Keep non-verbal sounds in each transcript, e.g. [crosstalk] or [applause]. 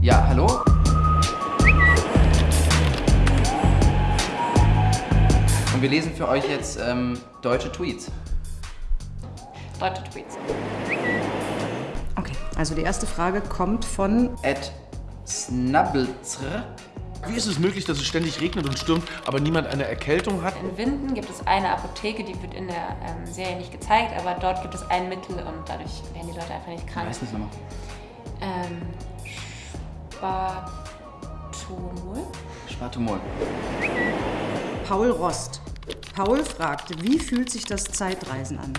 Ja, hallo? Und wir lesen für euch jetzt ähm, deutsche Tweets. Deutsche Tweets. Okay, also die erste Frage kommt von Ed Snabbelzr. Wie ist es möglich, dass es ständig regnet und stürmt, aber niemand eine Erkältung hat? In Winden gibt es eine Apotheke, die wird in der ähm, Serie nicht gezeigt, aber dort gibt es ein Mittel und dadurch werden die Leute einfach nicht Ich krank. weiß nicht nochmal. Ähm, Spartomol? Spartumol. Paul Rost. Paul fragt, wie fühlt sich das Zeitreisen an?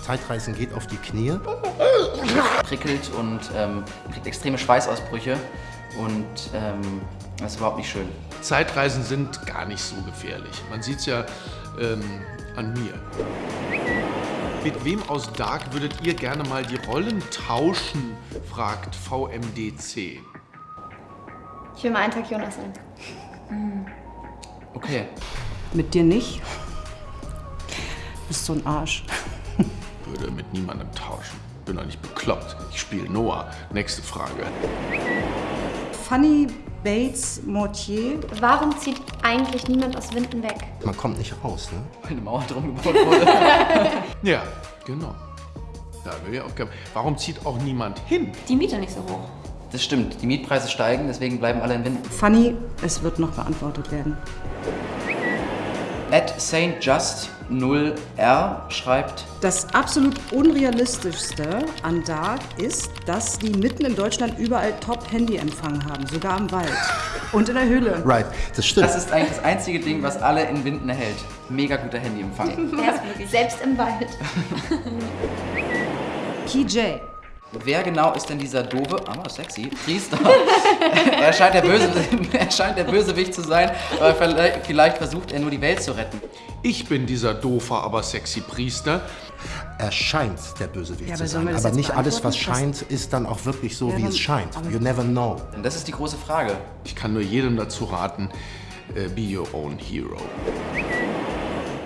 Zeitreisen geht auf die Knie. Prickelt und ähm, kriegt extreme Schweißausbrüche. Und ähm, das ist überhaupt nicht schön. Zeitreisen sind gar nicht so gefährlich. Man sieht es ja ähm, an mir. Mit wem aus Dark würdet ihr gerne mal die Rollen tauschen? fragt VMDC. Ich will mal einen Tag Jonas sein. Okay. Mit dir nicht? Bist so ein Arsch. Würde mit niemandem tauschen. Bin doch nicht bekloppt. Ich spiele Noah. Nächste Frage. Fanny Bates Mortier. Warum zieht eigentlich niemand aus Winden weg? Man kommt nicht raus, ne? Weil eine Mauer drum gebaut wurde. [laughs] Ja, genau. Da will ich Aufgabe. Warum zieht auch niemand hin? Die Miete nicht so hoch. Das stimmt. Die Mietpreise steigen, deswegen bleiben alle in Winden. Fanny, es wird noch beantwortet werden. At St. Just 0R schreibt, Das absolut unrealistischste an Dark ist, dass die mitten in Deutschland überall Top-Handy-Empfang haben, sogar im Wald und in der Höhle. Right, das stimmt. das ist eigentlich das einzige Ding, was alle in Winden erhält. Mega guter Handyempfang. [laughs] Wirklich. Selbst im Wald. KJ. Wer genau ist denn dieser doofe, aber sexy, Priester? [laughs] er, scheint der Böse, [laughs] er scheint der Bösewicht zu sein, aber vielleicht- vielleicht versucht er nur die Welt zu retten. Ich bin dieser doofe, aber sexy Priester. Er scheint der Bösewicht Ja, zu sein. Aber nicht alles, was scheint, ist dann auch wirklich so, Ja, wie es scheint. You never know. Und das ist die große Frage. Ich kann nur jedem dazu raten, äh, be your own hero.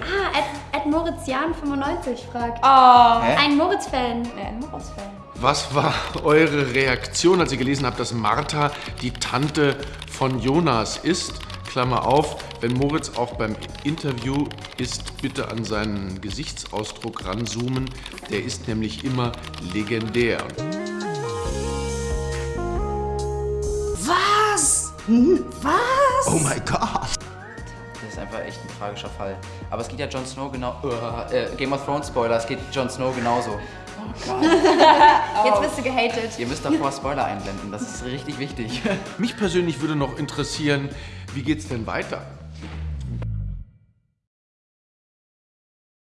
Ah, Ed, Ed Moritz Jan 95 fragt. Oh, Hä? Ein Moritz-Fan. ja, ein Moritz-Fan. Was war eure Reaktion, als ihr gelesen habt, dass Martha die Tante von Jonas ist? Klammer auf, wenn Moritz auch beim Interview ist, bitte an seinen Gesichtsausdruck ranzoomen. Der ist nämlich immer legendär. Was? Hm, Was? Oh my God. Einfach echt ein tragischer Fall. Aber es geht ja Jon Snow genau. Äh, äh, Game of Thrones Spoiler, es geht Jon Snow genauso. [laughs] Jetzt bist du gehatet. Ihr müsst davor Spoiler einblenden, das ist richtig wichtig. Mich persönlich würde noch interessieren, wie geht's denn weiter?